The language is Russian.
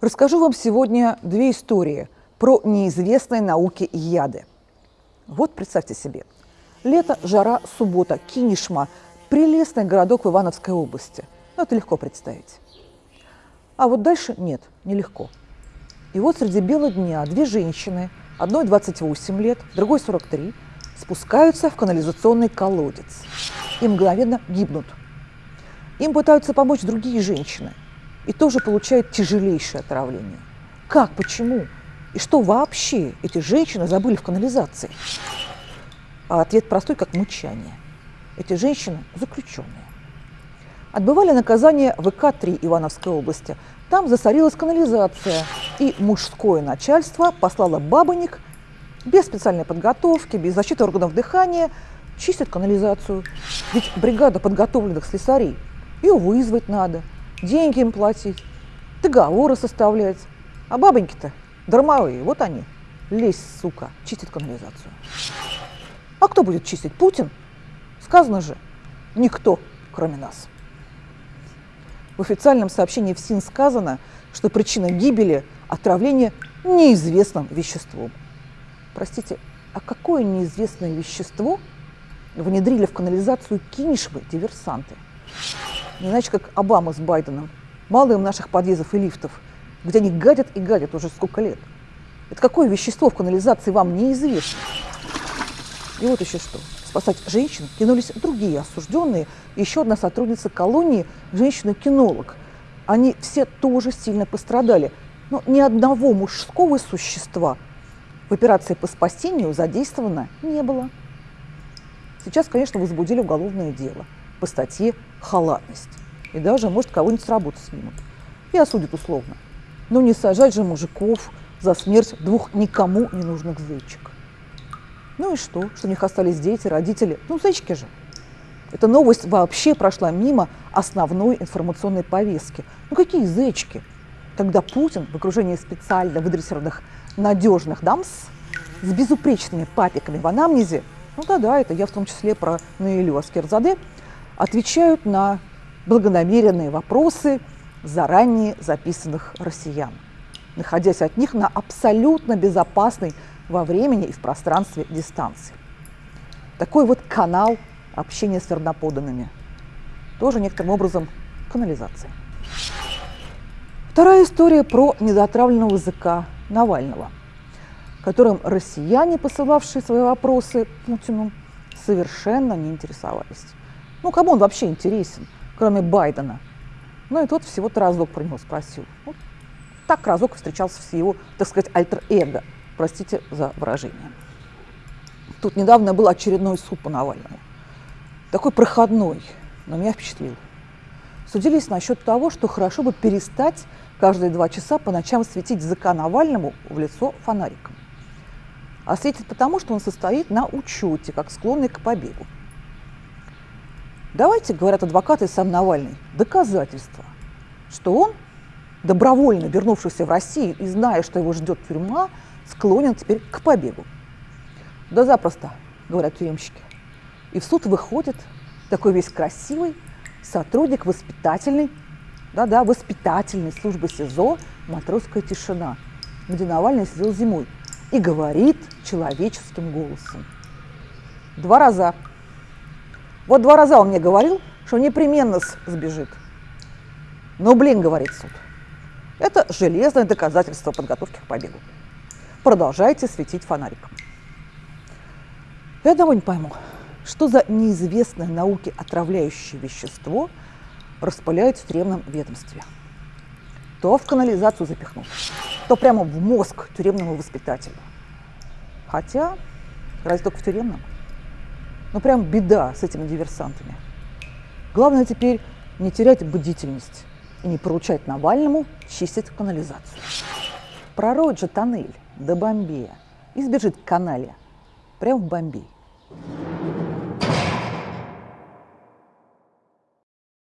Расскажу вам сегодня две истории про неизвестные науке яды. Вот представьте себе. Лето, жара, суббота, Кинешма – прелестный городок в Ивановской области. Ну, это легко представить. А вот дальше нет, нелегко. И вот среди бела дня две женщины, одной 28 лет, другой 43, спускаются в канализационный колодец и мгновенно гибнут. Им пытаются помочь другие женщины – и тоже получают тяжелейшее отравление. Как, почему? И что вообще эти женщины забыли в канализации? А ответ простой, как мычание. Эти женщины заключенные. Отбывали наказание в ИК-3 Ивановской области. Там засорилась канализация, и мужское начальство послало бабоник без специальной подготовки, без защиты органов дыхания, чистить канализацию. Ведь бригада подготовленных слесарей, ее вызвать надо – деньги им платить, договоры составлять. А бабоньки-то дармовые, вот они. Лезь, сука, чистит канализацию. А кто будет чистить? Путин? Сказано же, никто, кроме нас. В официальном сообщении в СИН сказано, что причина гибели – отравление неизвестным веществом. Простите, а какое неизвестное вещество внедрили в канализацию Кинешвы диверсанты? Не иначе, как Обама с Байденом. Мало им наших подъездов и лифтов, где они гадят и гадят уже сколько лет. Это какое вещество в канализации вам неизвестно? И вот еще что. Спасать женщин кинулись другие осужденные. Еще одна сотрудница колонии, женщина-кинолог. Они все тоже сильно пострадали. Но ни одного мужского существа в операции по спасению задействовано не было. Сейчас, конечно, возбудили уголовное дело – по статье «халатность». И даже, может, кого-нибудь с работы снимут. И осудят условно. Но не сажать же мужиков за смерть двух никому не нужных зайчик. Ну и что? Что у них остались дети, родители? Ну, зайчики же. Эта новость вообще прошла мимо основной информационной повестки. Ну какие зайчики? Когда Путин в окружении специально выдрессированных надежных дамс с безупречными папиками в анамнезе, ну да-да, это я в том числе про Наилю Аскерзаде, отвечают на благонамеренные вопросы заранее записанных россиян, находясь от них на абсолютно безопасной во времени и в пространстве дистанции. Такой вот канал общения с верноподанными. Тоже некоторым образом канализация. Вторая история про недоотравленного языка Навального, которым россияне, посылавшие свои вопросы Путину, совершенно не интересовались. Ну, кому он вообще интересен, кроме Байдена? Ну, и тот всего-то разок про него спросил. Вот так разок встречался с его, так сказать, альтер-эго. Простите за выражение. Тут недавно был очередной суд по Навальному. Такой проходной, но меня впечатлил. Судились насчет того, что хорошо бы перестать каждые два часа по ночам светить языка Навальному в лицо фонариком. А светит потому, что он состоит на учете, как склонный к побегу. Давайте, говорят адвокаты и сам Навальный, доказательства, что он, добровольно вернувшийся в Россию и зная, что его ждет тюрьма, склонен теперь к побегу. Да запросто, говорят тюремщики. И в суд выходит такой весь красивый сотрудник воспитательной, да-да, воспитательной службы СИЗО «Матросская тишина», где Навальный сидел зимой, и говорит человеческим голосом. Два раза вот два раза он мне говорил, что непременно сбежит. Ну, блин, говорит суд. Это железное доказательство подготовки к побегу. Продолжайте светить фонариком. Я одного не пойму, что за неизвестное науке отравляющее вещество распыляют в тюремном ведомстве. То в канализацию запихнут, то прямо в мозг тюремному воспитателю. Хотя, разве только в тюремном? Ну прям беда с этими диверсантами. Главное теперь не терять бдительность и не поручать Навальному чистить канализацию. Пророет же тоннель до Бомбея и сбежит к канале прямо в Бомбей.